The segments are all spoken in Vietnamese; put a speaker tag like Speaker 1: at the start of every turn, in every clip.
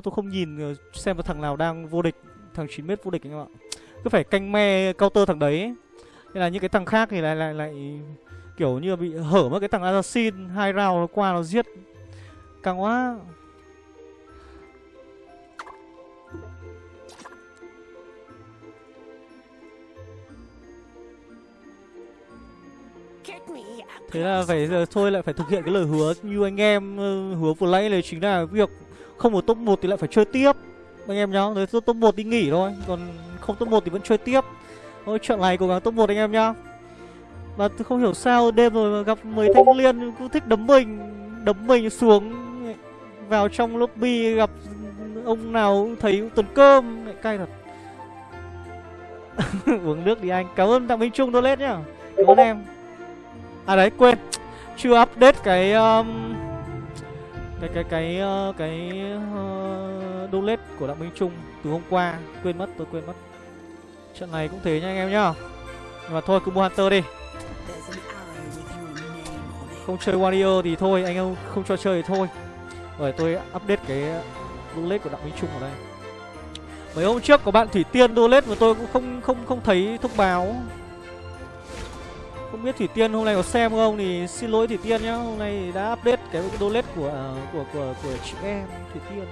Speaker 1: tôi không nhìn ờ, xem là thằng nào đang vô địch, thằng 9 mét vô địch anh em ạ. Cứ phải canh me counter thằng đấy ấy. nên là những cái thằng khác thì lại lại lại kiểu như bị hở mất cái thằng assassin, hai round nó qua nó giết. Căng quá. Thế là phải ờ, thôi lại phải thực hiện cái lời hứa như anh em ờ, hứa vừa nãy là chính là việc không ở top 1 thì lại phải chơi tiếp. Anh em nhá nếu top 1 đi nghỉ thôi còn không top 1 thì vẫn chơi tiếp. Thôi trận này cố gắng top 1 anh em nhá. Mà tôi không hiểu sao đêm rồi mà gặp mấy thanh liên cứ thích đấm mình đấm mình xuống. Vào trong lobby gặp ông nào thấy tuần cơm lại cay thật. Uống nước đi anh. Cảm ơn đặng minh trung toilet nhá. Cảm ơn em. À đấy quên. Chưa update cái um, cái cái cái uh, cái ờ, uh, donate của đặng minh trung từ hôm qua quên mất tôi quên mất. Trận này cũng thế nha anh em nhá. Nhưng mà thôi cứ mua hunter đi. Không chơi warrior thì thôi anh em không cho chơi thì thôi. Rồi tôi update cái donate của đặng minh trung ở đây. Mấy hôm trước có bạn thủy tiên donate mà tôi cũng không không không thấy thông báo. Không biết thủy tiên hôm nay có xem không thì xin lỗi thủy tiên nhá hôm nay đã update cái donate của à, của của của chị em thủy tiên.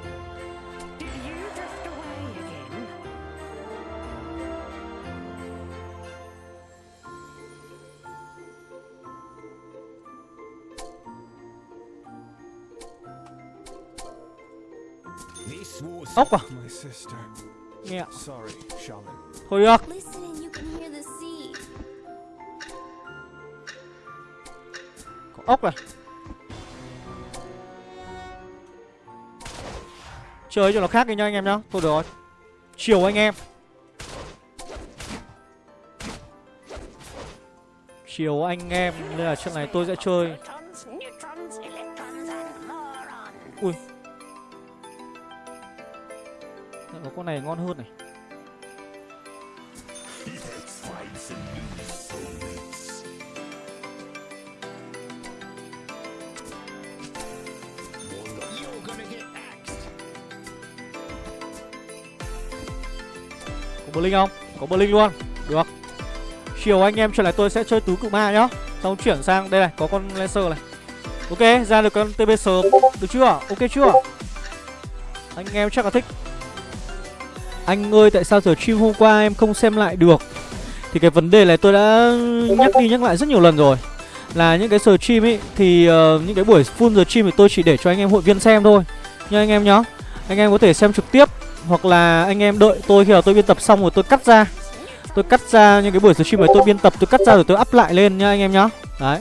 Speaker 1: Ốc à?
Speaker 2: My sister.
Speaker 1: nghe ạ. Thôi được.
Speaker 3: Listen and you can hear the sea.
Speaker 1: có ốc này chơi cho nó khác đi nha anh em nhá. Thôi được rồi. Chiều anh em. Chiều anh em. Nên là trận này tôi sẽ chơi. Ui. Có con này ngon hơn này. Blink không? Có Blink luôn. Được. Chiều anh em trở lại tôi sẽ chơi tứ cự ma nhá. Xong chuyển sang đây này có con Lancer này. Ok ra được con TB sớm. Được chưa? Ok chưa? Anh em chắc là thích. Anh ơi tại sao giờ stream hôm qua em không xem lại được? Thì cái vấn đề này tôi đã nhắc đi nhắc lại rất nhiều lần rồi. Là những cái giờ stream ấy Thì uh, những cái buổi full giờ stream thì tôi chỉ để cho anh em hội viên xem thôi. Nha anh em nhá. Anh em có thể xem trực tiếp hoặc là anh em đợi tôi khi nào tôi biên tập xong rồi tôi cắt ra. Tôi cắt ra những cái buổi stream này tôi biên tập tôi cắt ra rồi tôi up lại lên nhá anh em nhá. Đấy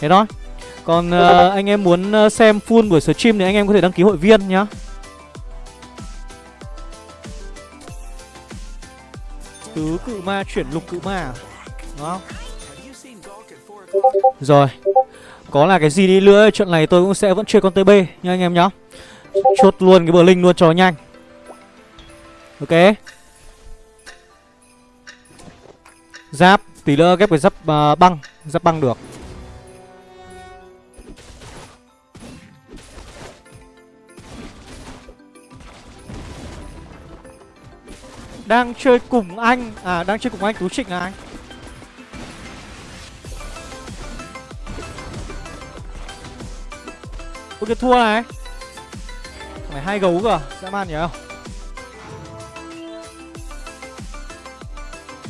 Speaker 1: thế thôi. Còn uh, anh em muốn ờ, xem full buổi stream thì anh em có thể đăng ký hội viên nhá. Tứ cự ma chuyển lục cự ma à? đúng không? Rồi có là cái gì đi nữa trận này tôi cũng sẽ vẫn chơi con tb nha anh em nhá. Chốt luôn cái bờ linh luôn cho nhanh. Ok. Giáp Tí nữa ghép cái giáp uh, băng. Giáp băng được. Đang chơi cùng anh. À đang chơi cùng anh Tú Trịnh là anh Ok thua này. Mày hai gấu cơ Dã man nhỉ? không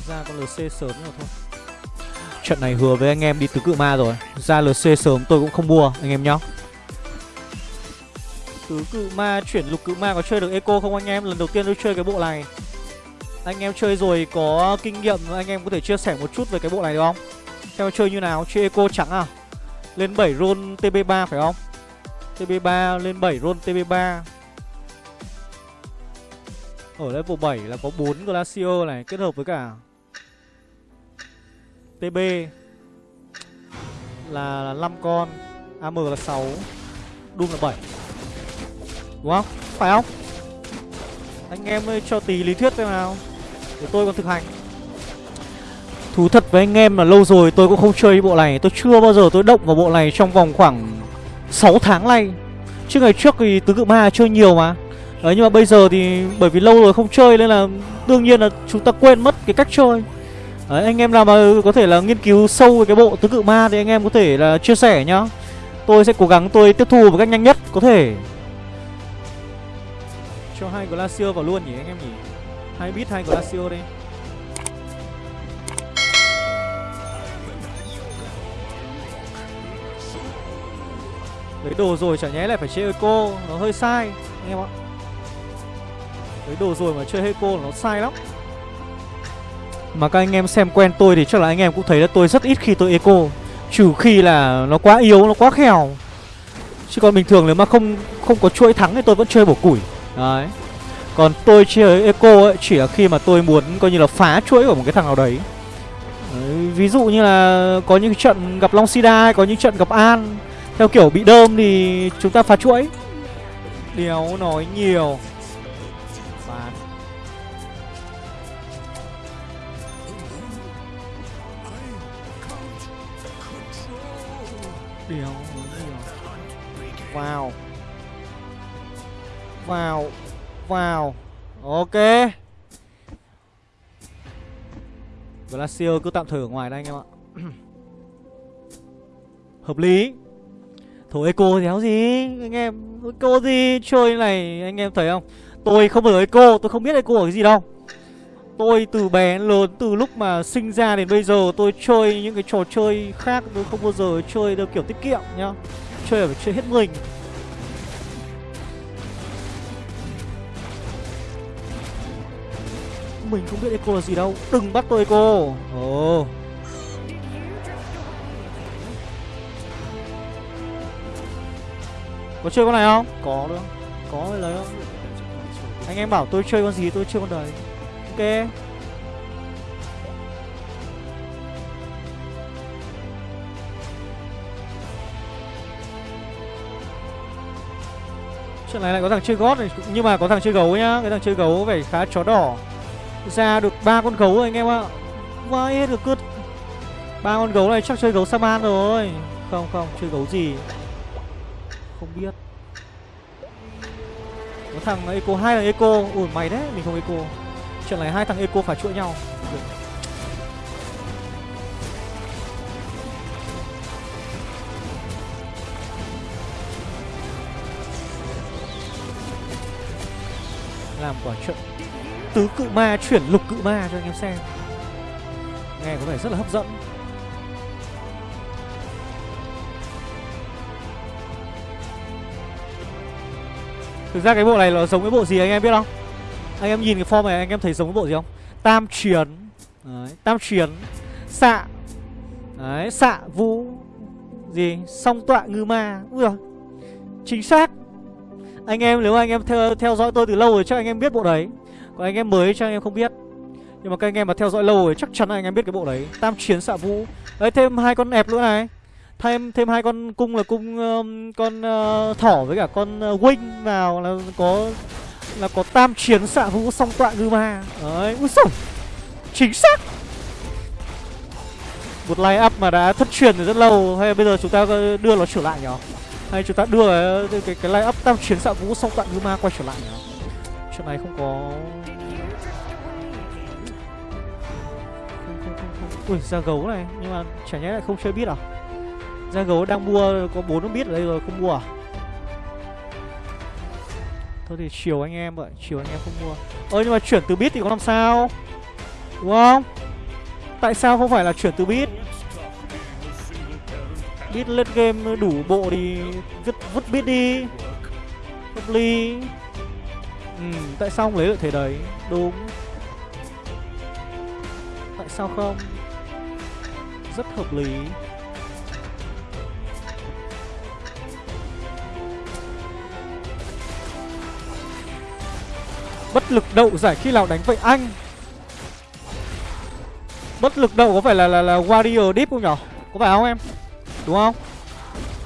Speaker 1: ra con LC sớm rồi thôi. Trận này hứa với anh em đi tứ cự ma rồi. Ra LC sớm tôi cũng không mua, anh em nhá. Tứ cự ma, chuyển lục cự ma có chơi được eco không anh em? Lần đầu tiên tôi chơi cái bộ này. Anh em chơi rồi có kinh nghiệm, Anh em có thể chia sẻ một chút về cái bộ này được không? Xem chơi như nào? Chơi eco trắng à? Lên 7 roll TB3 phải không? TB3 lên 7 roll TB3 Ở level 7 là có 4 Glacier này, Kết hợp với cả TB là 5 con. AM là 6 Doom là 7 Đúng không? Phải không? Anh em ơi, cho tí lý thuyết xem nào. Để tôi còn thực hành. Thú thật với anh em là lâu rồi tôi cũng không chơi bộ này. Tôi chưa bao giờ tôi động vào bộ này trong vòng khoảng 6 tháng nay. Chứ ngày trước thì tứ cự ma chơi nhiều mà. Đấy, nhưng mà bây giờ thì bởi vì lâu rồi không chơi nên là đương nhiên là chúng ta quên mất cái cách chơi. Đấy, anh em nào mà có thể là nghiên cứu sâu về cái bộ tứ cự ma thì anh em có thể là chia sẻ nhá. Tôi sẽ cố gắng tôi tiếp thu một cách nhanh nhất có thể. Cho hai Glacier vào luôn nhỉ, anh em nhỉ? Hai bit hai Glacier đi Lấy đồ rồi chả nhẽ lại phải chơi Eco, Nó hơi sai, anh em ạ. Lấy đồ rồi mà chơi Eco nó sai lắm. Mà các anh em xem quen tôi thì chắc là anh em cũng thấy là tôi rất ít khi tôi Eco. Trừ khi là nó quá yếu, nó quá khèo. Chứ còn bình thường nếu mà không không có chuỗi thắng thì tôi vẫn chơi bổ củi. Đấy. Còn tôi chơi Eco ấy chỉ là khi mà tôi muốn coi như là phá chuỗi của một cái thằng nào đấy. Đấy, Ví dụ như là có những trận gặp Long Sida có những trận gặp An. Theo kiểu bị đơm thì chúng ta phá chuỗi. Đéo nói nhiều. Đéo Vào. Vào. Vào. Ok. Glacier cứ tạm thời ở ngoài đây anh em ạ. Hợp lý. Thôi eco đéo gì? Anh em, Eco gì? Chơi này, anh em thấy không? Tôi không ở eco, Tôi không biết eco ở cái gì đâu. Tôi từ bé lớn Từ lúc mà sinh ra đến bây giờ Tôi chơi những cái trò chơi khác Tôi không bao giờ chơi theo kiểu tiết kiệm nhá. Chơi phải chơi hết mình. Mình không biết eco là gì đâu. Đừng bắt tôi eco. Ồ. Có chơi con này không? Có được Có lấy không? Anh em bảo tôi chơi con gì tôi chơi con đấy Ok. Trận này lại có thằng chơi gót này Nhưng mà có thằng chơi gấu nhá. Cái thằng chơi gấu phải khá chó đỏ. Ra được ba con gấu rồi anh em ạ. Vãi hết được cướp. Ba con gấu này chắc chơi gấu Saman rồi. Không không, chơi gấu gì? Không biết. Có thằng Eco hai thằng Eco. Ủa mày đấy mình không Eco. Trận này hai thằng Eco phải chuỗi nhau Được. Làm quả trận Tứ cự ma chuyển lục cự ma cho anh em xem Nghe có vẻ rất là hấp dẫn Thực ra cái bộ này nó giống cái bộ gì anh em biết không? Anh em nhìn cái form này anh em thấy giống cái bộ gì không? Tam chiến Đấy, Tam chiến Xạ. Đấy, xạ vũ Gì? Song tọa ngư ma. Ui rồi Chính xác. Anh em nếu anh em theo, theo dõi tôi từ lâu rồi chắc anh em biết bộ đấy. Còn anh em mới chắc anh em không biết. Nhưng mà các anh em mà theo dõi lâu rồi chắc chắn anh em biết cái bộ đấy. Tam chiến xạ vũ Đấy thêm hai con ẹp nữa này. Thêm thêm hai con cung là cung um, con uh, thỏ với cả con uh, wing vào là có là có tam chiến xạ vũ song tọa ngư ma. Đấy úi sổng chính xác. Một line up mà đã thất truyền từ rất lâu hay bây giờ chúng ta đưa nó trở lại nhỉ? Hay chúng ta đưa cái cái, cái line up tam chiến xạ vũ song tọa ngư ma quay trở lại nhỉ? Chuyện này không có ui ra gấu này nhưng mà chả nhẽ lại không chơi biết à? Ra gấu đang mua có bốn biết ở đây rồi không mua à? Thôi thì chiều anh em vậy chiều anh em không mua. Ơ nhưng mà chuyển từ bit thì có làm sao? Đúng không? Tại sao không phải là chuyển từ bit? Bit lên game đủ bộ thì vứt vứt bit đi. Hợp lý ừ, tại sao không lấy được thế đấy? Đúng. Tại sao không? Rất hợp lý. Bất lực đậu giải khi nào đánh vậy anh? Bất lực đậu có phải là là, là Warrior Deep không nhở? Có phải không em? Đúng không?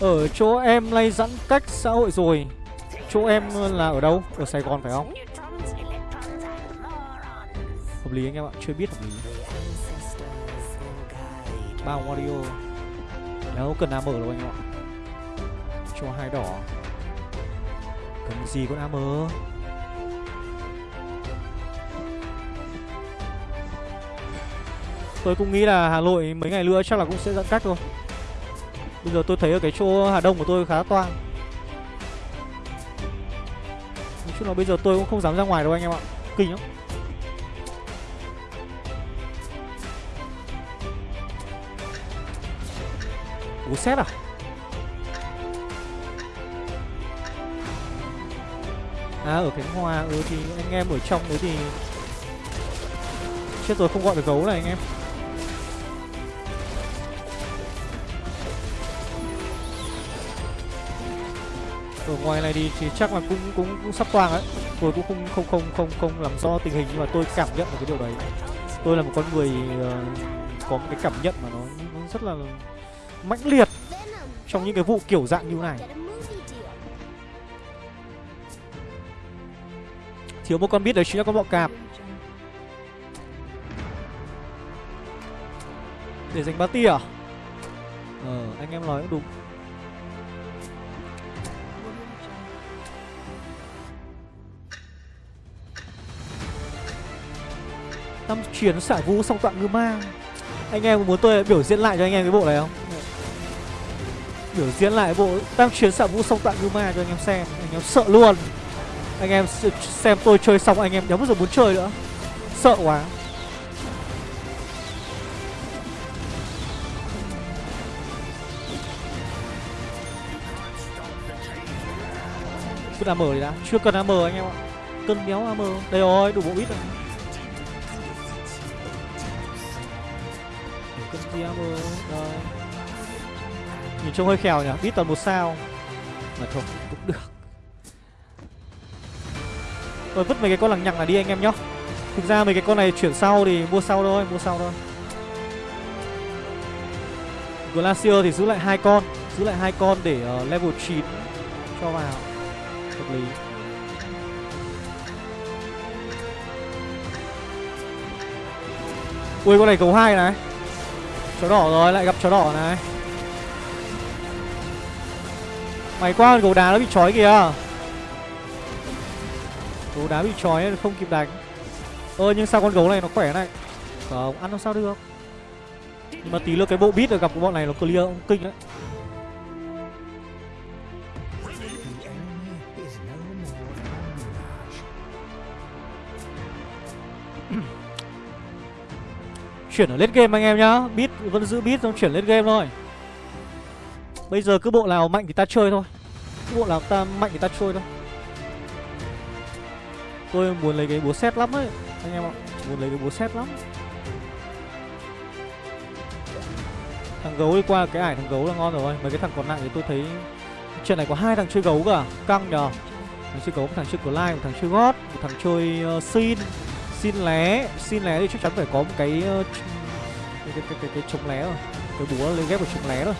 Speaker 1: Ở chỗ em lay giãn cách xã hội rồi. Chỗ em là ở đâu? Ở Sài Gòn phải không? Hợp lý anh em ạ Chưa biết hợp lý. Ba Wario nếu cần AM đâu anh em ạ. Cho hai đỏ. Cần gì con AM Tôi cũng nghĩ là Hà Nội mấy ngày nữa chắc là cũng sẽ giãn cách thôi Bây giờ tôi thấy ở cái chỗ Hà Đông của tôi khá toang. Nói chung là bây giờ tôi cũng không dám ra ngoài đâu anh em ạ. Kinh lắm. Bố xét à? À ở Khánh Hòa Ừ thì anh em ở trong đấy thì Chết rồi, không gọi được gấu này anh em. Ở ngoài này thì, thì chắc là cũng cũng cũng sắp toang ấy. Tôi cũng không không không không không làm rõ tình hình nhưng mà tôi cảm nhận được cái điều đấy. Tôi là một con người uh, có một cái cảm nhận mà nó, nó rất là mãnh liệt trong những cái vụ kiểu dạng như này. Thiếu một con biết đấy chính là con bọ cạp. Để dành tia à? Ờ, anh em nói cũng đúng. Năm chuyến xả vũ song tạng ngư ma. Anh em muốn tôi biểu diễn lại cho anh em cái bộ này không? Biểu diễn lại bộ tam chuyến xả vũ song tạng ngư ma cho anh em xem. Anh em sợ luôn. Anh em xem tôi chơi xong anh em đéo bao giờ muốn chơi nữa. Sợ quá. Cứ AM đi đã. Chưa cần AM anh em ạ. Cân béo AM Đây rồi, đủ bộ ít rồi. Đây Nhìn trông hơi khèo nhỉ? Bít toàn một sao. Mà thôi cũng được. Tôi vứt mấy cái con lằng nhằng này đi anh em nhá. Thực ra mấy cái con này chuyển sau thì mua sau thôi Mua sau thôi. Glacier thì giữ lại hai con Giữ lại hai con để ờ, level 9 Cho vào. Hợp lý. Ui con này cầu hai này Chó đỏ rồi, lại gặp chó đỏ này. Mày qua gấu đá nó bị trói kìa. Gấu đá bị trói không kịp đánh. Ơ, nhưng sao con gấu này nó khỏe này? Không, ăn làm sao được? Nhưng mà tí nữa cái bộ bít được gặp của bọn này nó clear kinh đấy. Chuyển ở late game anh em nhá. Beat vẫn giữ beat xong chuyển lên game thôi. Bây giờ cứ bộ nào mạnh thì ta chơi thôi. Cứ bộ nào ta mạnh thì ta chơi thôi. Tôi muốn lấy cái búa xét lắm ấy Anh em ạ. Muốn lấy cái búa xét lắm. Thằng gấu đi qua cái ải thằng gấu là ngon rồi. Mấy cái thằng còn lại thì tôi thấy Chuyện này có hai thằng chơi gấu cả. Căng nhờ. Thằng chơi gấu, một thằng chơi Clyde, một thằng chơi gót Một thằng chơi uh, Sin. Xin lé Xin lé thì chắc chắn phải có một cái cái, cái, cái, cái, cái chống lé rồi. Cái búa lên ghép vào chống lé rồi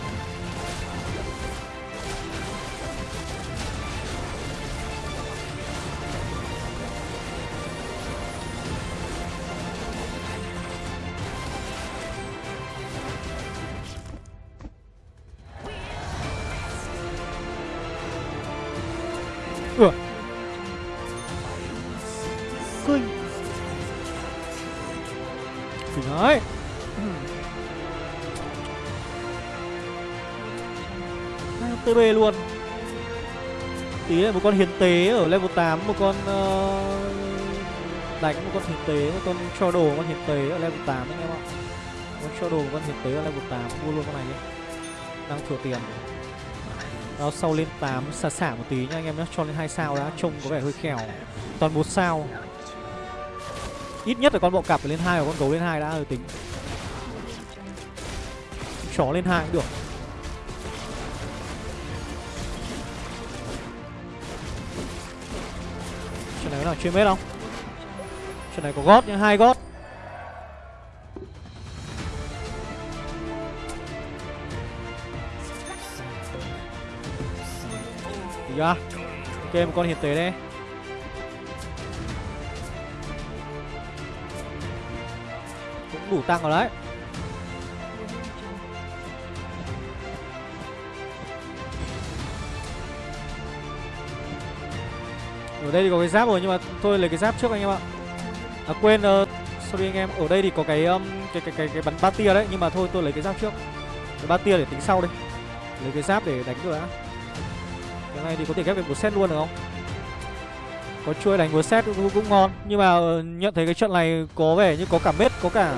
Speaker 1: Hai luôn. Tí là một con hiến tế ở level 8 Một con uh, Đánh một con hiến tế Một con cho đồ một con hiến tế ở level 8 anh em ạ. Một con cho đồ một con hiến tế ở level 8 Mua luôn con này đi. Đang thừa tiền. Đó sau lên 8 xả xả một tí nha anh em nhé Cho lên 2 sao đã Trông có vẻ hơi khèo. Toàn 4 sao. Ít nhất là con bọ cạp phải lên 2 và con gấu lên 2 đã rồi tính. Chó lên 2 cũng được. Trận này có nào chuyên mết không? Trận này có gót nhưng hai gót Được chưa? Ok một con hiệp tế đây Cũng đủ tăng rồi đấy Ở đây thì có cái giáp rồi nhưng mà thôi lấy cái giáp trước anh em ạ. À quên uh, sorry anh em ở đây thì có cái um, cái cái cái cái bắn ba tia đấy nhưng mà thôi tôi lấy cái giáp trước. Cái ba tia để tính sau đi. Lấy cái giáp để đánh rồi đã cái này thì có thể ghép được một set luôn được không? Có chuỗi đánh một set cũng, cũng ngon nhưng mà uh, nhận thấy cái trận này có vẻ như có cả mết có cả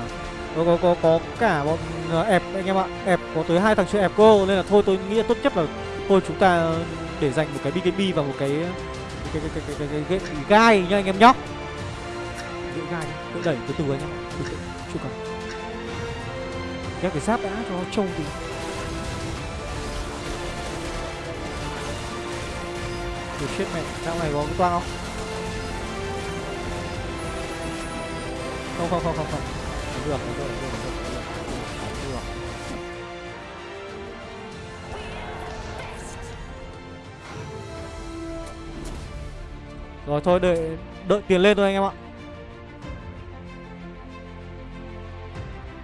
Speaker 1: có có có, có cả bọn ờ, ẹp anh em ạ. Ẹp có tới hai thằng chơi ẹp cô nên là thôi tôi nghĩ là tốt nhất là thôi chúng ta để dành một cái BKB và một cái cái cái cái cái, cái, cái, cái, gai nha anh em nhóc giữ gai đi, đẩy từ từ anh em từ từ chưa cần ghép cái giáp đã cho nó trông thì Ôi chết mẹ, trong này có cái toang không? Không không không không không. Được, được, được, được, được. Rồi thôi đợi đợi tiền lên thôi anh em ạ.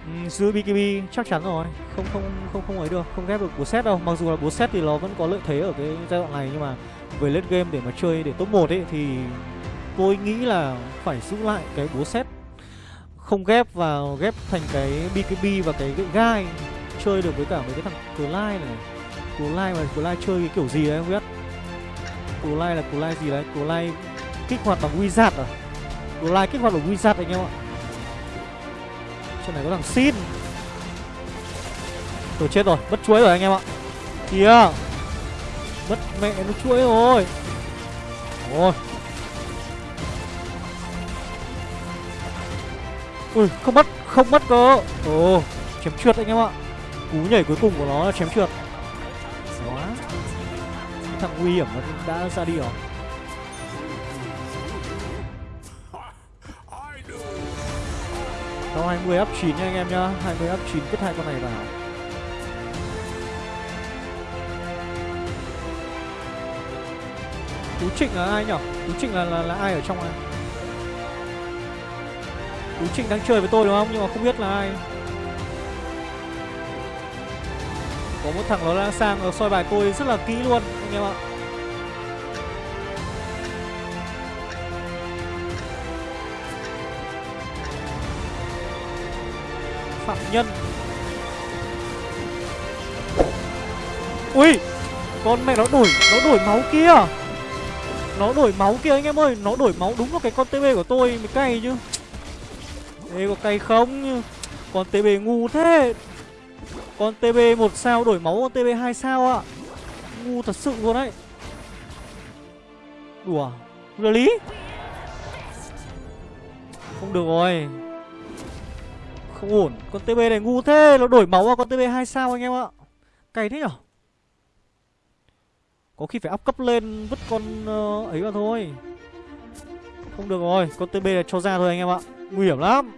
Speaker 1: Ừ, giữ BKB chắc chắn rồi. Không không không không ấy được không ghép được búa set đâu. Mặc dù là búa set thì nó vẫn có lợi thế ở cái giai đoạn này nhưng mà về late game để mà chơi để top 1 ấy thì tôi nghĩ là phải giữ lại cái búa set. Không ghép vào ghép thành cái BKB và cái gậy gai chơi được với cả mấy cái thằng Clyde này. Clyde mà Clyde chơi cái kiểu gì đấy không biết. Clyde là Clyde gì đấy? Clyde kích hoạt bằng Wizard à? Clyde kích hoạt bằng Wizard anh em ạ. Trên này có thằng Sin Tôi chết rồi, mất chuối rồi anh em ạ. Kìa. Mất mẹ nó chuối rồi. Ôi Ui ừ, không mất Không mất cơ. Ồ chém trượt anh em ạ. Cú nhảy cuối cùng của nó là chém trượt. Quá Thằng nguy hiểm nó đã ra đi rồi. Sau 20 up 9 nha anh em nhá 20 up 9 kết hai con này vào Tú Trịnh là ai nhở? Tú Trịnh là, là là ai ở trong này? Tú Trịnh đang chơi với tôi đúng không? Nhưng mà không biết là ai. Có một thằng nó đang sang nó soi bài tôi rất là kỹ luôn anh em ạ. Phạm Nhân. Ui, con mẹ nó đổi nó đổi máu kia. Nó đổi máu kia anh em ơi Nó đổi máu đúng vào cái con TB của tôi Mới cay chứ. Ê có cay không? Con TB ngu thế. Con TB một sao đổi máu con TB hai sao ạ. Ngu thật sự luôn đấy. Đùa Really Không được rồi. Không ổn. Con TB này ngu thế Nó đổi máu vào con TB hai sao anh em ạ. Cày thế nhở? Có khi phải up cấp lên vứt con uh, ấy vào thôi. Không được rồi Con TB này cho ra thôi anh em ạ. Nguy hiểm lắm.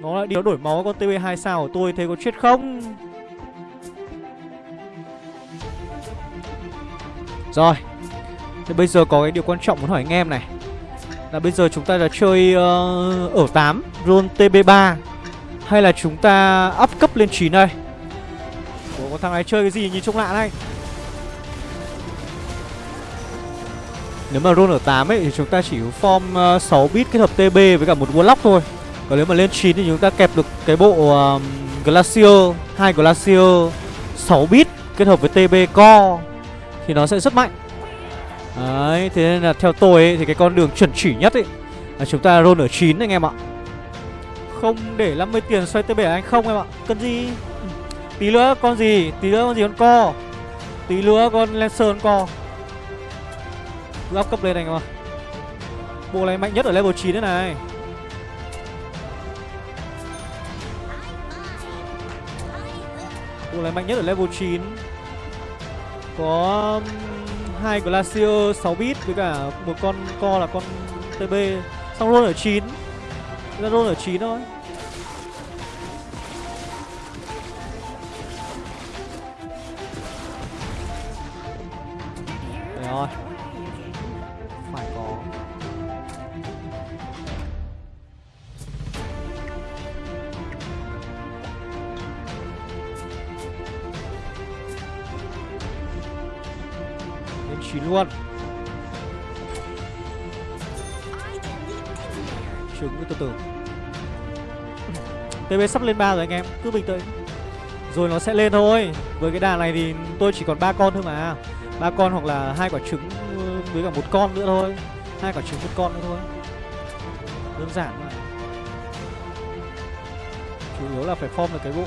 Speaker 1: Nó lại đi nó đổi máu con TB 2 sao của tôi Thế có chết không? Rồi Thế bây giờ có cái điều quan trọng muốn hỏi anh em này. Là bây giờ chúng ta là chơi uh, ở 8 Roll TB3 Hay là chúng ta up cấp lên 9 đây? Ủa con thằng này chơi cái gì nhìn trông lạ này? Nếu mà roll ở 8 ấy thì chúng ta chỉ form ờ, uh, 6 bit kết hợp TB với cả một Warlock thôi. Còn nếu mà lên 9 thì chúng ta kẹp được cái bộ uh, Glacier hai Glacier 6 bit kết hợp với TB Core. Thì nó sẽ rất mạnh. Đấy, thế nên là theo tôi ấy, thì cái con đường chuẩn chỉ nhất ấy là chúng ta roll ở 9 anh em ạ. Không để 50 tiền xoay tới 7 anh không em ạ. Cần gì? Tí nữa con gì, tí nữa con gì con co? Tí nữa con Lancer con co? Cứ up cấp lên anh em ạ. Bộ này mạnh nhất ở level 9 đấy này. Bộ này mạnh nhất ở level 9 Có um, hai Glacier 6 bit với cả một con co là con TB Xong roll ở 9 Ra roll ở 9 thôi. Rồi. Luôn. Trứng từ từ. TB sắp lên 3 rồi anh em, Cứ bình tĩnh. Rồi nó sẽ lên thôi. Với cái đà này thì tôi chỉ còn ba con thôi mà. Ba con hoặc là hai quả trứng với cả một con nữa thôi. Hai quả trứng, một con nữa thôi. Đơn giản mà. Chủ yếu là phải form được cái bộ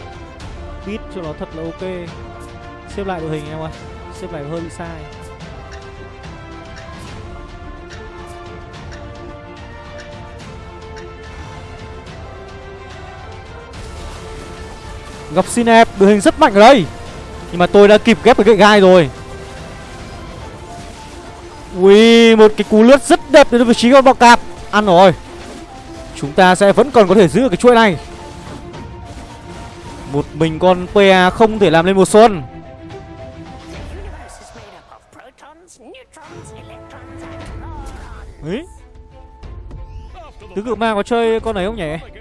Speaker 1: beat cho nó thật là ok. Xếp lại đội hình em ơi. Xếp lại hơi bị sai. Gặp Sinep đội hình rất mạnh ở đây. Nhưng mà tôi đã kịp ghép cái gậy gai rồi. Ui, một cái cú lướt rất đẹp đến vị trí con bọ cạp. Ăn rồi. Chúng ta sẽ vẫn còn có thể giữ được cái chuỗi này. Một mình con PA không thể làm lên mùa xuân. Ấy Tứ cự ma có chơi con này không nhỉ?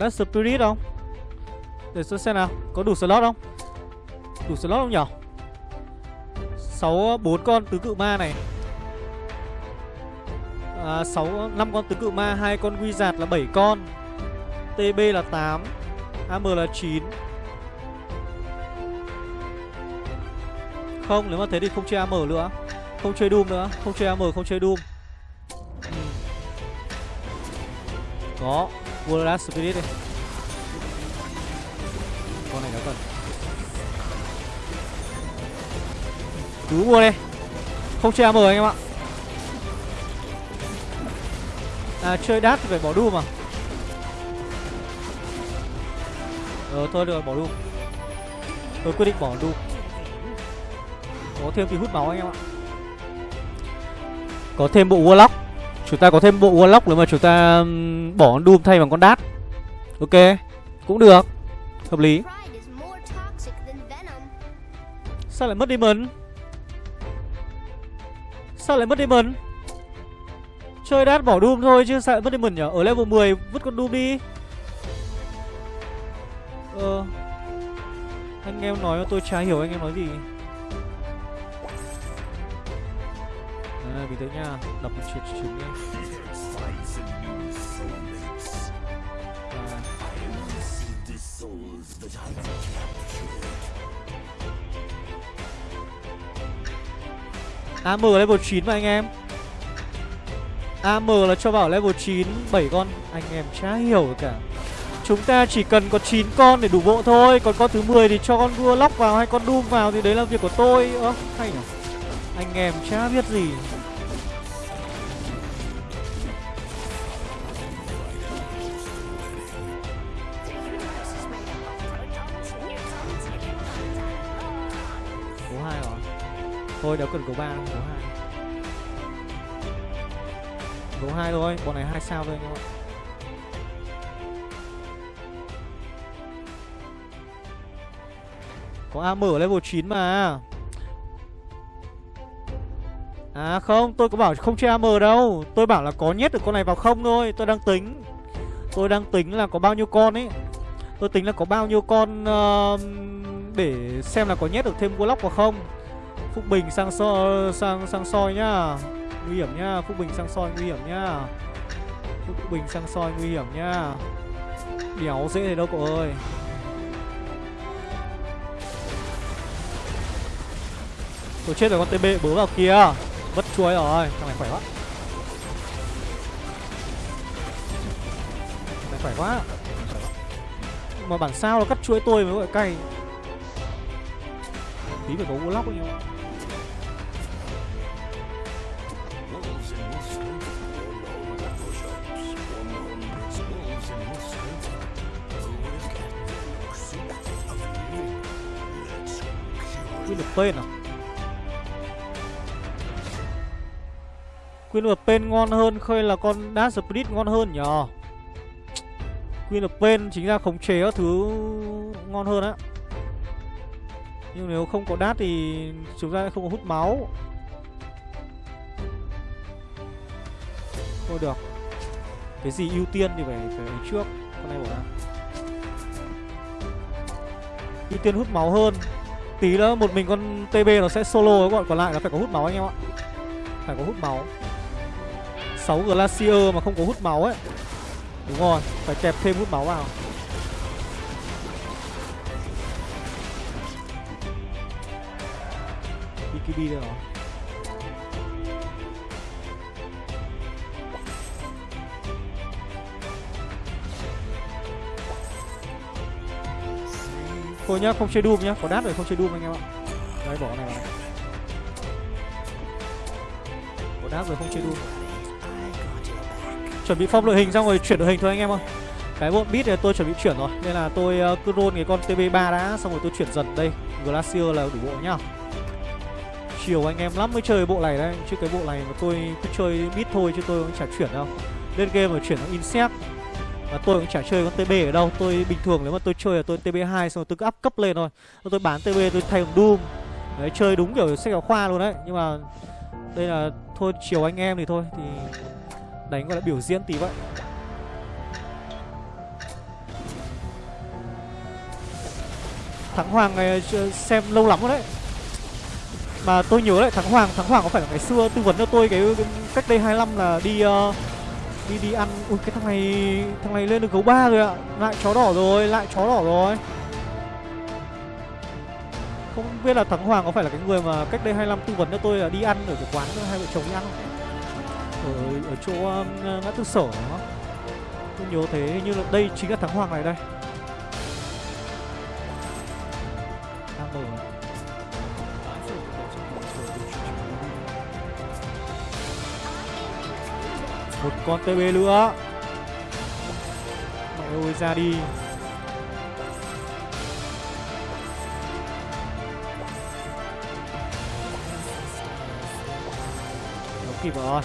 Speaker 1: Dark Spirit không? Để tôi xem nào Có đủ slot không? Đủ slot không nhỉ? 6 4 con tứ cự ma này. À 6 5 con tứ cự ma, hai con wizard là 7 con. TB là 8, AM là 9. Không, nếu mà thế thì không chơi AM nữa. Không chơi Doom nữa, không chơi AM, không chơi Doom. Ừ. Có, World Spirit đi. Con này nó cần Cứ mua đi. Không chơi AM anh em ạ. À chơi đát thì phải bỏ Doom mà. Ờ thôi được bỏ Doom Tôi quyết định bỏ Doom Có thêm thì hút máu anh em ạ. Có thêm bộ Warlock. Chúng ta có thêm bộ Warlock nếu mà chúng ta bỏ Doom thay bằng con đát Ok Cũng được. Hợp lý. Sao lại mất Demon? Sao lại mất Demon? Chơi đát bỏ Doom thôi chứ sao lại mất Demon nhở Ở level 10 vứt con Doom đi. Ờ. Anh em nói tôi chả hiểu anh em nói gì à, Bình tĩnh nha. Đọc một chuyện trứng đi AM level 9 mà anh em. AM là cho bảo level 9 7 con. Anh em chả hiểu cả. Chúng ta chỉ cần có 9 con để đủ bộ thôi. Còn con thứ 10 thì cho con vua lóc vào hay con Doom vào Thì đấy là việc của tôi. Ơ hay nhỉ Anh em chả biết gì. Thôi đéo cần cầu ba đâu, hai. 2 Số 2 thôi, bọn này hai sao thôi anh em ạ. Có a mở level 9 mà. À không, tôi có bảo không chơi AM đâu. Tôi bảo là có nhét được con này vào không thôi. Tôi đang tính. Tôi đang tính là có bao nhiêu con ấy. Tôi tính là có bao nhiêu con uh, Để xem là có nhét được thêm Warlock vào không. Phúc Bình sang so, sang sang soi nhá. Nguy hiểm nhá Phúc Bình sang soi nguy hiểm nhá. Phúc Bình sang soi nguy hiểm nhá. Đéo dễ thế đâu cậu ơi. Tôi chết rồi con TB bớ vào kia. Mất chuối rồi Thằng này khỏe quá. Thằng này khỏe quá. Mà bản sao nó cắt chuối tôi mới gọi cay. Tí phải có Warlock ấy nhau được of à? Queen of Pain ngon hơn hay là con Dash Spirit ngon hơn nhờ Queen of Pain chính ra khống chế các thứ ngon hơn á. Nhưng nếu không có Dash thì chúng ta không có hút máu. Thôi được. Cái gì ưu tiên thì phải phải trước. Con này bỏ ra Ưu tiên hút máu hơn. Tí nữa một mình con TB nó sẽ solo các bọn còn lại nó phải có hút máu anh em ạ. Phải có hút máu. 6 Glacier mà không có hút máu ấy. Đúng rồi, phải kẹp thêm hút máu vào. BKB đây rồi. Thôi nhá, không chơi Doom nhá, có đát rồi không chơi Doom anh em ạ. Đấy, bỏ này vào. Có đát rồi không chơi Doom. Chuẩn bị phong đội hình xong rồi chuyển đội hình thôi anh em ơi Cái bọn beat này tôi chuẩn bị chuyển rồi Nên là tôi uh, cứ roll cái con TB3 đã Xong rồi tôi chuyển dần đây. Glacier là đủ bộ nhá. Chiều anh em lắm mới chơi bộ này đấy Chứ cái bộ này mà tôi cứ chơi beat thôi Chứ tôi cũng chả chuyển đâu. Lên game mà chuyển sang insect và tôi cũng chả chơi con TB ở đâu. Tôi bình thường nếu mà tôi chơi là tôi TB2 Xong rồi tôi cứ up cấp lên thôi. Tôi bán TB tôi thay bằng Doom. Đấy chơi đúng kiểu sách giáo khoa luôn đấy. Nhưng mà đây là thôi chiều anh em thì thôi Thì đánh gọi là biểu diễn tí vậy. Thắng Hoàng này ờ, xem lâu lắm rồi đấy. Mà tôi nhớ lại Thắng Hoàng Thắng Hoàng có phải là ngày xưa tư vấn cho tôi cái, cái cách đây 25 là đi uh, đi đi ăn. Ui cái thằng này thằng này lên được gấu ba rồi ạ. Lại chó đỏ rồi lại chó đỏ rồi. Không biết là thắng hoàng có phải là cái người mà cách đây 25 tư vấn cho tôi là đi ăn ở cái quán hai vợ chồng đi ăn không? Ở ở chỗ um, ngã tư sở đó. Tôi nhớ thế hình như là đây chính là thắng hoàng này đây. Con TB nữa. Mẹ ơi, ra đi. Nó kịp rồi.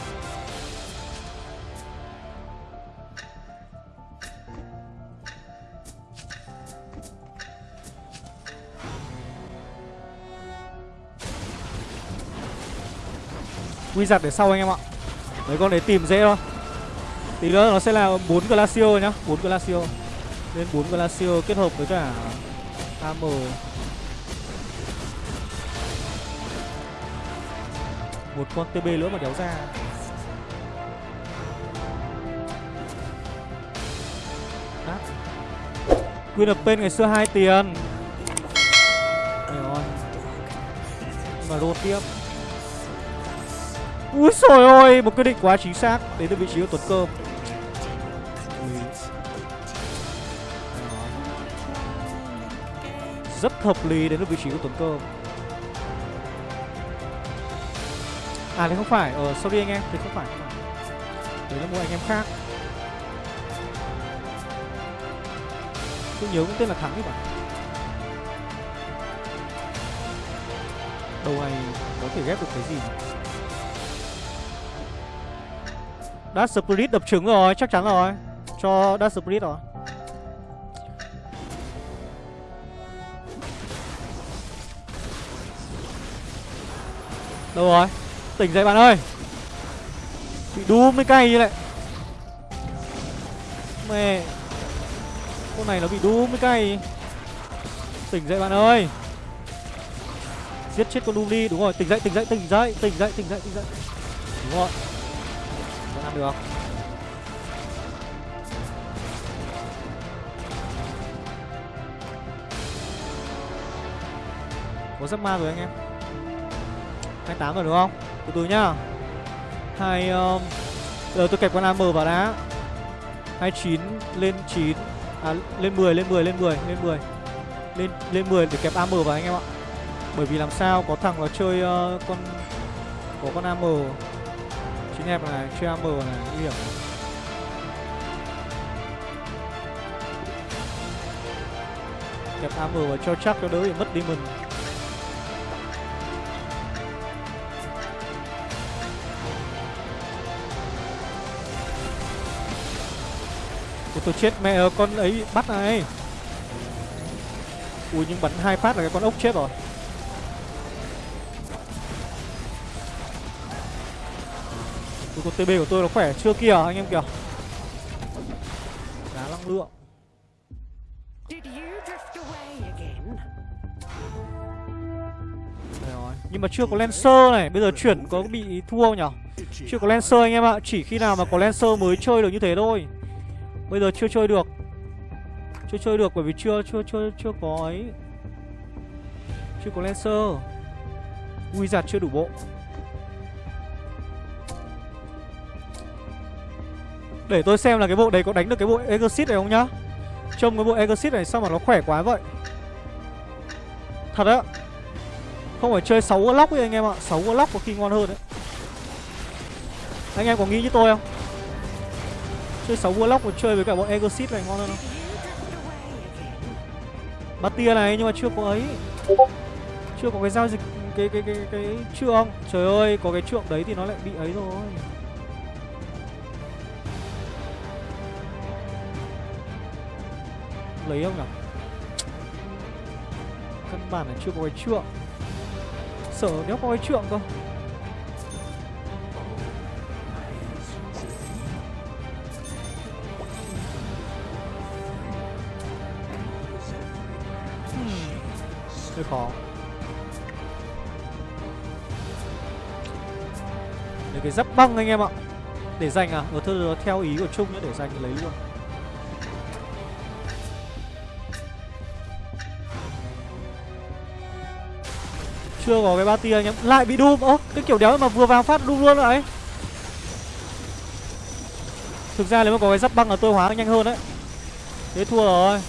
Speaker 1: Wizard để sau anh em ạ. Mấy con đấy tìm dễ thôi. Tí nữa nó sẽ là 4 Glacio nhá 4 Glacio. Lên 4 Glacio kết hợp với cả AM Một con TB nữa mà đéo ra. Đáp. Queen of Pain ngày xưa 2 tiền. Rồi mà roll tiếp. Úi trời ơi, một quyết định quá chính xác Đến từ vị trí của Tuấn Cơm Rất hợp lý đến được vị trí của Tuấn Cơ. À đấy không phải, ờ sorry anh em, đấy không phải, không phải. Đấy là một anh em khác Tôi nhớ cũng tên là Thắng thì bạn. Đầu này có thể ghép được cái gì? Dark Spirit đập trứng rồi, chắc chắn rồi Cho Dark Spirit rồi Đâu rồi? Tỉnh dậy bạn ơi! Bị đú mới cay như này Mẹ! Con này nó bị đú mới cay Tỉnh dậy bạn ơi! Giết chết con Doom đi, Đúng rồi. Tỉnh dậy tỉnh dậy tỉnh dậy tỉnh dậy tỉnh dậy tỉnh dậy. Đúng rồi. Vẫn ăn được. Có giấc ma rồi anh em. 28 rồi đúng không? Từ từ nhá hai um, Giờ tôi kẹp con AM vào đã. 29 lên 9 À lên 10 lên 10 lên 10 lên 10 Lên lên 10 để kẹp AM vào anh em ạ Bởi vì làm sao có thằng nó chơi uh, con Có con AM Chính hẹp này, chơi AM này, nguy hiểm này. Kẹp AM vào cho chắc cho đỡ bị mất đi mình. Tôi chết mẹ ơi, con ấy bắt này. Ui nhưng bắn hai phát là cái con ốc chết rồi. Ui, con TB của tôi nó khỏe chưa kìa anh em kìa. Đá năng lượng. Nhưng mà chưa có Lancer này. Bây giờ chuyển có bị thua không nhở? Chưa có Lancer anh em ạ. Chỉ khi nào mà có Lancer mới chơi được như thế thôi Bây giờ chưa chơi được. Chưa chơi được bởi vì chưa chưa chưa chưa có ấy. Chưa có Lancer giặt chưa đủ bộ. Để tôi xem là cái bộ đấy có đánh được cái bộ Exit này không nhá. Trông cái bộ Exit này sao mà nó khỏe quá vậy? Thật á. Không phải chơi 6 lock ấy anh em ạ. 6 lock có khi ngon hơn đấy. Anh em có nghĩ như tôi không? Chơi 6 Warlock và chơi với cả bọn Exit này ngon hơn không? Bắt tia này nhưng mà chưa có ấy. Chưa có cái giao dịch Cái cái cái cái, cái trượng Trời ơi có cái trượng đấy thì nó lại bị ấy rồi. Lấy không nhỉ Căn bản là chưa có cái trượng. Sợ nếu có cái trượng cơ. Hơi khó. Để cái giáp băng anh em ạ. Để dành à? Ở thôi theo ý của Trung nữa, để dành lấy luôn. Chưa có cái ba tia anh em. Lại bị Doom Ơ, cái kiểu đéo mà vừa vào phát Doom luôn rồi Thực ra nếu mà có cái giáp băng là tôi hóa nhanh hơn đấy. Thế thua rồi.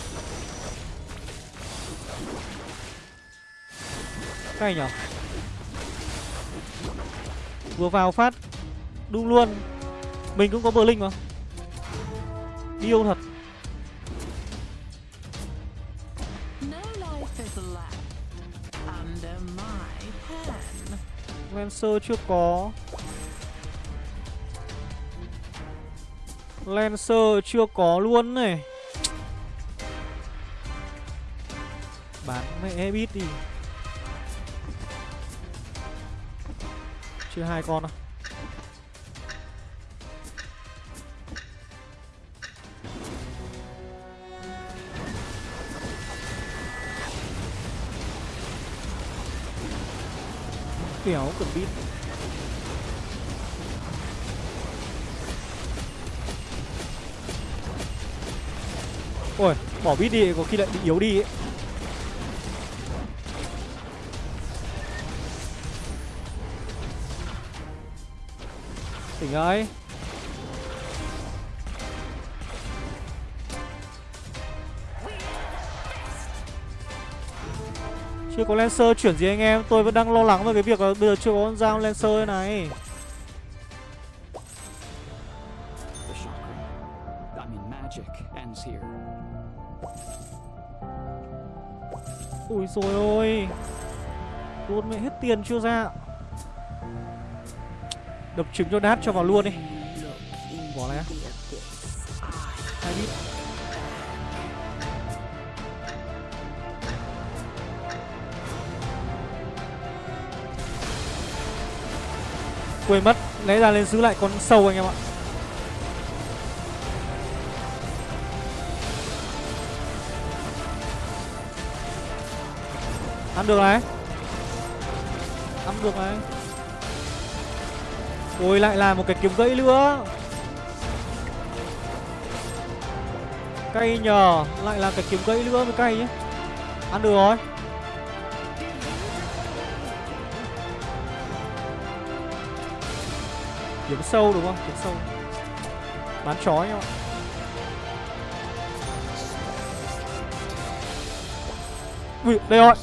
Speaker 1: Cay nhở? Vừa vào phát Đung luôn. Mình cũng có bờ linh mà. Điêu thật?
Speaker 4: No.
Speaker 1: Lancer chưa có. Lancer chưa có luôn này. Bán mẹ bít đi. Chưa hai con à Kéo cần bít Ôi, bỏ bít đi có khi lại bị yếu đi ấy. Tỉnh ơi. Chưa có Lancer chuyển gì anh em, Tôi vẫn đang lo lắng về cái việc là bây giờ chưa có con dao Lancer này. Ui rồi ôi. Luôn mẹ hết tiền chưa ra? Đập trứng cho nát cho vào luôn đi. Bỏ này á. Hai bit Quên mất, lấy ra lên giữ lại con sâu anh em ạ. Ăn được này. Ăn được này. Ôi lại là một cái kiếm gãy nữa. Cay nhờ Lại là cái kiếm gãy nữa mới cay nhé Ăn được rồi. Kiếm sâu đúng không? Kiếm sâu. Bán chó nhau Ui, đây rồi.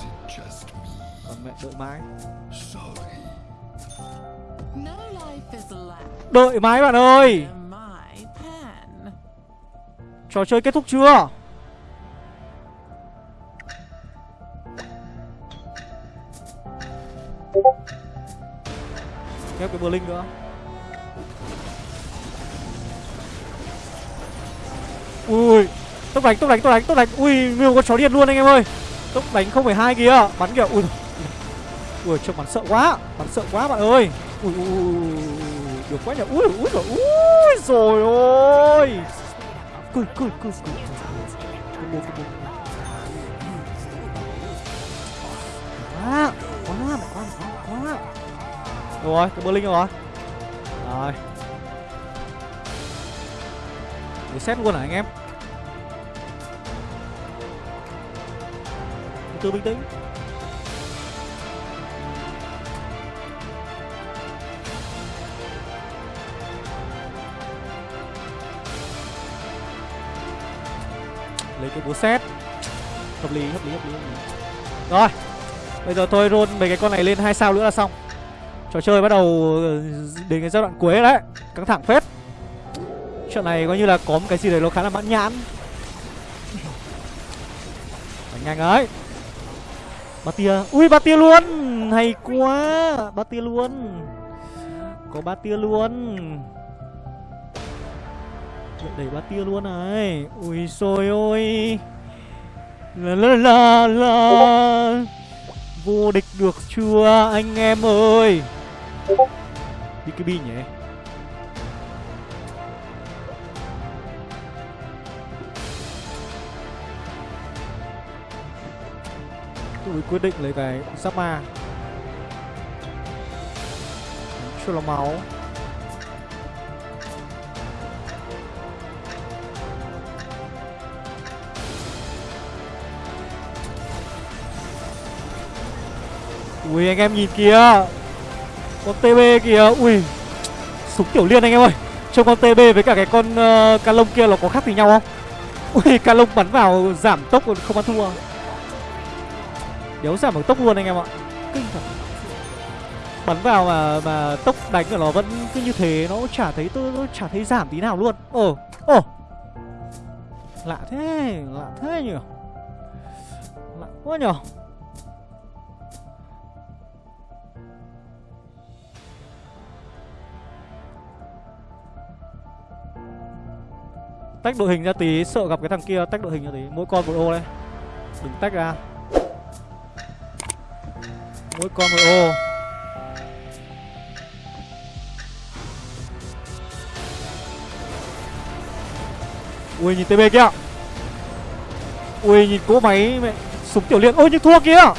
Speaker 1: Còn mẹ đợi mãi. Đợi mãi bạn ơi. Trò chơi kết thúc chưa? Ghép cái Berlin nữa. Ui Tốc đánh, tốc đánh, tốc đánh, tốc đánh. Ui, Miêu có chó điên luôn anh em ơi. Tốc đánh 0,2 kìa. Bắn kìa, ui Ui, trông bắn sợ quá. Bắn sợ quá bạn ơi. Ui, ui, ui, được quá nhỉ Ui, ui, rồi ui, rồi ôi. Cười, cười, cười, cười. Combo, Quá Quá, quá, quá, quá Rồi, cái Berlin rồi. Rồi. Để xét luôn hả anh em? Từ từ bình tĩnh. Lấy cái xét Hợp lý, hợp lý, hợp lý, hợp lý. Rồi Bây giờ tôi roll mấy cái con này lên hai sao nữa là xong. Trò chơi bắt đầu ờ, đến cái giai đoạn cuối đấy. Căng thẳng phết. Chuyện này coi như là có một cái gì đấy nó khá là mãn nhãn. Nhanh ấy. Ba tia Ui ba tia luôn! Hay quá! Ba tia luôn. Có ba tia luôn. Chuyện đẩy ba tia luôn này. Ui xôi ôi. La la la la. Vô địch được chưa anh em ơi? BKB nhỉ? Tôi quyết định lấy cái sapa, chưa Cho máu. Ui anh em nhìn kìa. Con TB kìa. Ui Súng tiểu liên anh em ơi. Trông con TB với cả cái con ờ, uh, calong kia nó có khác gì nhau không? Ui calong bắn vào giảm tốc còn không ăn thua. Đéo giảm bằng tốc luôn anh em ạ. Kinh thật. Bắn vào mà mà tốc đánh của nó vẫn cứ như thế Nó chả thấy tôi nó chả thấy giảm tí nào luôn. Ồ Ồ. Lạ thế Lạ thế nhỉ? Lạ quá nhỉ? Tách đội hình ra tí, Sợ gặp cái thằng kia tách đội hình ra tí, Mỗi con một ô đây. Đừng tách ra. Mỗi con một ô. Ui, nhìn TB kia. Ui, nhìn cỗ máy mẹ, Súng tiểu liên. Ôi, nhưng thua kìa.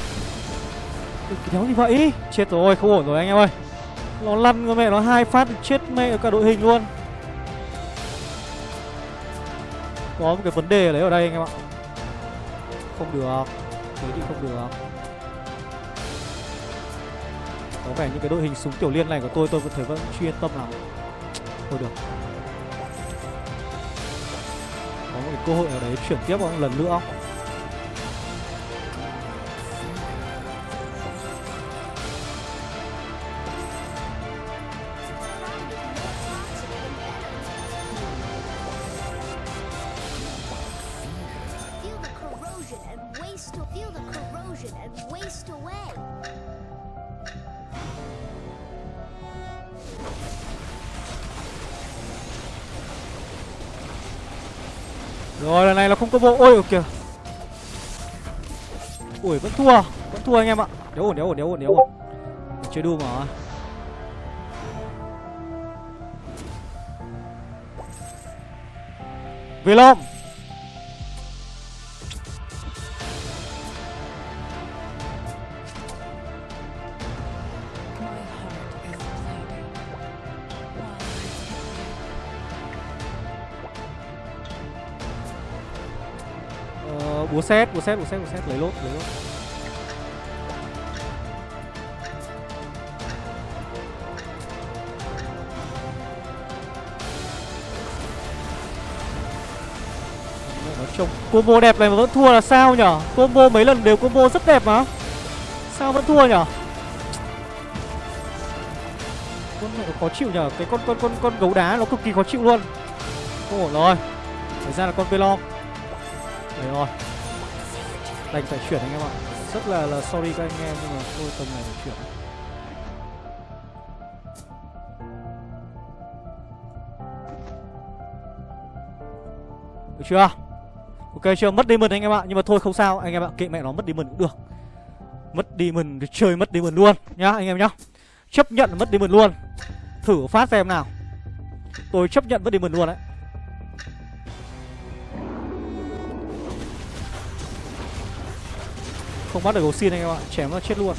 Speaker 1: Cái đéo gì vậy. Chết rồi, không ổn rồi anh em ơi. Nó lăn con mẹ, nó hai phát chết mẹ cả đội hình luôn. Có một cái vấn đề đấy ở đây anh em ạ. Không được. Thế thì không được. Có vẻ như cái đội hình súng tiểu liên này của tôi tôi vẫn thấy vẫn chưa yên tâm lắm. Thôi được. Có một cái cơ hội ở đấy chuyển tiếp một lần nữa. không Rồi có bộ Ôi, kìa. Ui, vẫn thua Vẫn thua anh em ạ. Nếu ổn nếu ổn nếu ổn nếu ổn. Chơi đu mà. Về
Speaker 4: hit một
Speaker 1: ờ, một xét một xét Búa Lấy lốt Lấy lốt. Nói chung combo đẹp này mà vẫn thua là sao nhở? Combo mấy lần đều combo rất đẹp mà. Sao vẫn thua nhở? Con này khó chịu nhở? Cái con con con con gấu đá nó cực kỳ khó chịu luôn. Không ổn rồi. Thời ra là con pelon Đấy rồi. Đành phải chuyển anh em ạ. Rất là là sorry các anh em, Nhưng mà thôi, tầm này phải chuyển. Được chưa? Ok, chưa? Mất demon anh em ạ. Nhưng mà thôi, không sao. Anh em ạ, Kệ mẹ nó, mất demon cũng được. Mất demon thì chơi mất demon luôn. Nhá, anh em nhá. Chấp nhận mất demon luôn. Thử phát xem nào. Tôi chấp nhận mất demon luôn đấy. Không bắt được gấu xin anh em ạ. Chém nó chết luôn.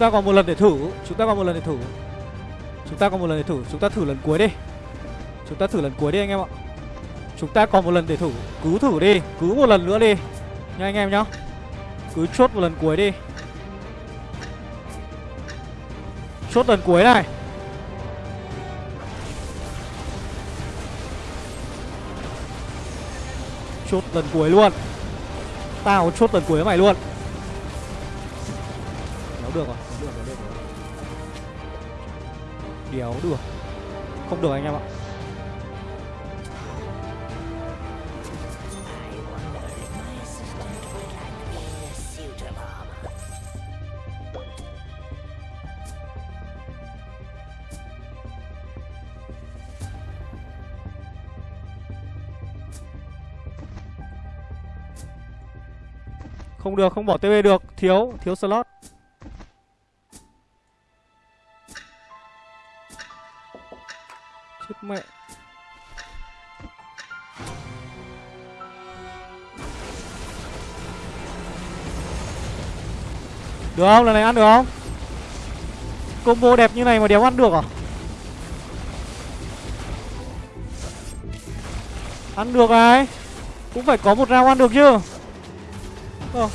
Speaker 1: Ta còn một lần để thử. Chúng ta còn một lần để thử. Chúng ta còn một lần để thử. Chúng ta thử lần cuối đi. Chúng ta thử lần cuối đi anh em ạ. Chúng ta còn một lần để thử. Cứ thử đi. Cứ một lần nữa đi. Nha anh em nhá. Cứ chốt một lần cuối đi. Chốt lần cuối này. Chốt lần cuối luôn. Tao chốt lần cuối với mày luôn. Đéo được rồi được, đéo được, đéo được. Đéo được. Không được anh em ạ. Không được, không bỏ tv được. Thiếu, thiếu slot. Được không? Lần này ăn được không? Combo đẹp như này mà đéo ăn được à? Ăn được à ai? Cũng phải có một rau ăn được chứ Ờ.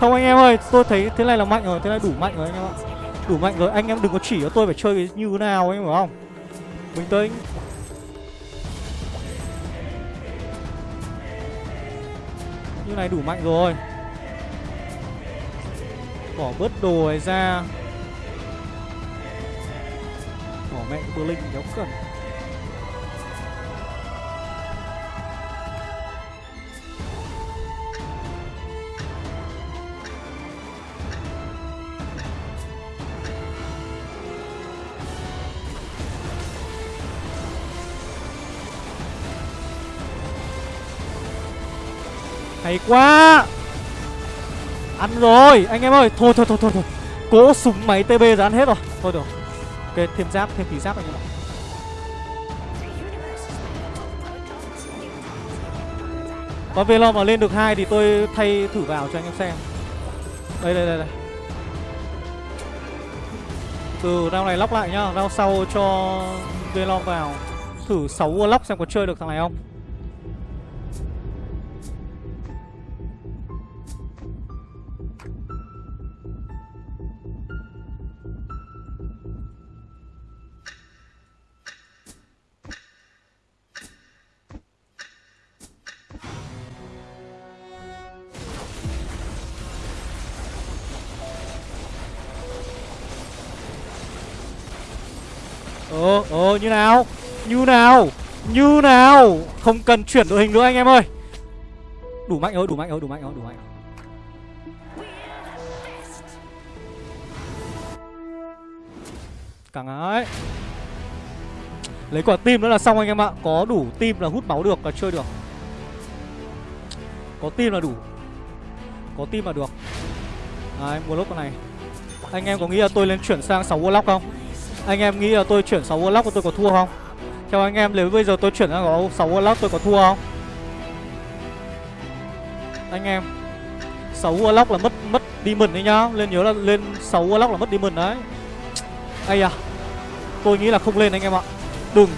Speaker 1: Không anh em ơi, tôi thấy thế này là mạnh rồi, thế này đủ mạnh rồi anh em ạ. Đủ mạnh rồi, anh em đừng có chỉ cho tôi phải chơi như thế nào anh hiểu không? Bình tĩnh. Như này đủ mạnh rồi. Bỏ bớt đồ này ra. Bỏ mẹ cái linh đéo cần. Hay quá. Ăn rồi Anh em ơi. Thôi thôi thôi thôi, thôi. Cố súng máy TB ra ăn hết rồi. Thôi được. Ok thêm giáp thêm tí giáp anh em ạ.
Speaker 2: Có Velo
Speaker 1: Còn về lo mà lên được hai thì tôi thay thử vào cho anh em xem. Đây đây đây đây. Từ round này lóc lại nhá. Round sau cho Velo vào. Thử 6 lóc xem có chơi được thằng này không. Ờ, ờ, như nào? Như nào? Như nào? Không cần chuyển đội hình nữa anh em ơi. Đủ mạnh rồi, đủ mạnh rồi, đủ mạnh rồi, đủ mạnh rồi. Càng ấy. Lấy quả tim nữa là xong anh em ạ. Có đủ tim là hút máu được là chơi được. Có tim là đủ. Có tim là được. Đấy, mua lốt con này. Anh em có nghĩ là tôi lên chuyển sang 6 Warlock không? Anh em nghĩ là tôi chuyển 6 Warlock tôi có thua không? Theo anh em, nếu bây giờ tôi chuyển sang 6 Warlock tôi có thua không? Anh em 6 Warlock là mất mất Demon đấy nhá. Lên nhớ là lên 6 Warlock là mất Demon đấy. Ây à Tôi nghĩ là không lên anh em ạ. Đừng.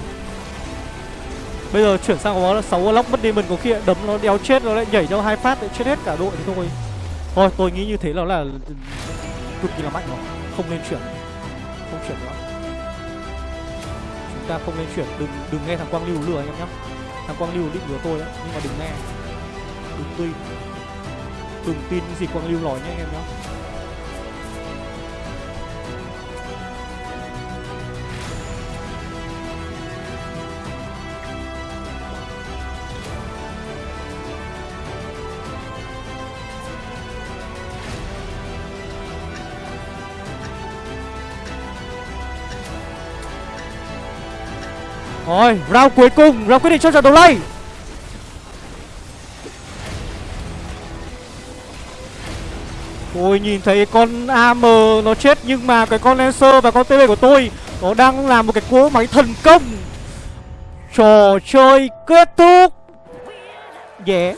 Speaker 1: Bây giờ chuyển sang có 6 Warlock mất Demon có khi đấm nó đéo chết, nó lại nhảy cho hai phát lại chết hết cả đội thì thôi. Thôi, tôi nghĩ như thế là là cực kỳ là mạnh rồi. Không nên chuyển. Không chuyển nữa ta không nên chuyển Đừng đừng nghe thằng Quang Lưu lừa anh em nhé, Thằng Quang Lưu định lừa tôi đấy Nhưng mà đừng nghe. Đừng tin. Đừng tin những gì Quang Lưu nói nhé anh em nhé. Rồi, round cuối cùng, round quyết định cho trận đấu này. Ôi, nhìn thấy con AM nó chết nhưng mà cái con Lancer và con TB của tôi Nó đang làm một cái cỗ máy thần công. Trò chơi kết thúc. Yeah.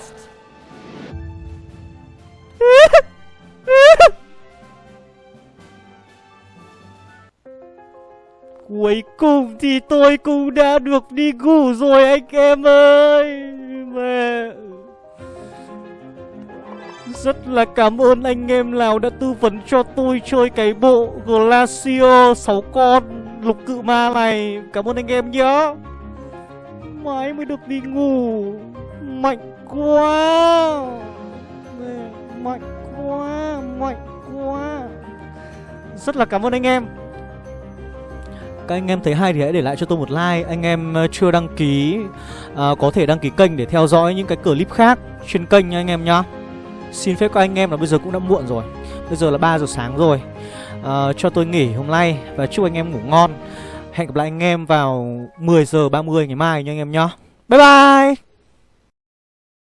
Speaker 1: Cuối cùng thì tôi cũng đã được đi ngủ rồi anh em ơi. Mẹ. Rất là cảm ơn anh em nào đã tư vấn cho tôi chơi cái bộ Glacio 6 con lục cự ma này. Cảm ơn anh em nhá. Mãi mới được đi ngủ. Mạnh quá. Mẹ, Mạnh quá Mạnh quá. Rất là cảm ơn anh em các anh em thấy hay thì hãy để lại cho tôi một like. Anh em ờ, chưa đăng ký à, Có thể đăng ký kênh để theo dõi những cái clip khác Trên kênh nha anh em nhá. Xin phép các anh em là bây giờ cũng đã muộn rồi. Bây giờ là 3 giờ sáng rồi. À, Cho tôi nghỉ hôm nay Và chúc anh em ngủ ngon. Hẹn gặp lại anh em vào 10 giờ 30 ngày mai nha anh em nhá. Bye bye!